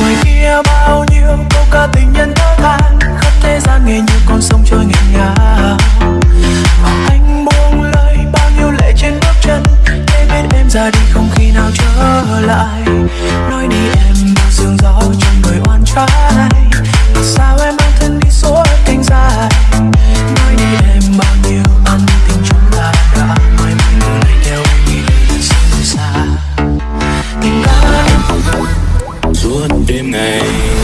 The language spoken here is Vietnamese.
ngoài kia bao nhiêu câu ca tình nhân thơ than khắp thế gian nghe như con sông trôi nghẹn ngào anh buông lời bao nhiêu lệ trên bước chân, để biết em ra đi không khi nào trở lại. Nói đi em bao sương suốt đêm ngày.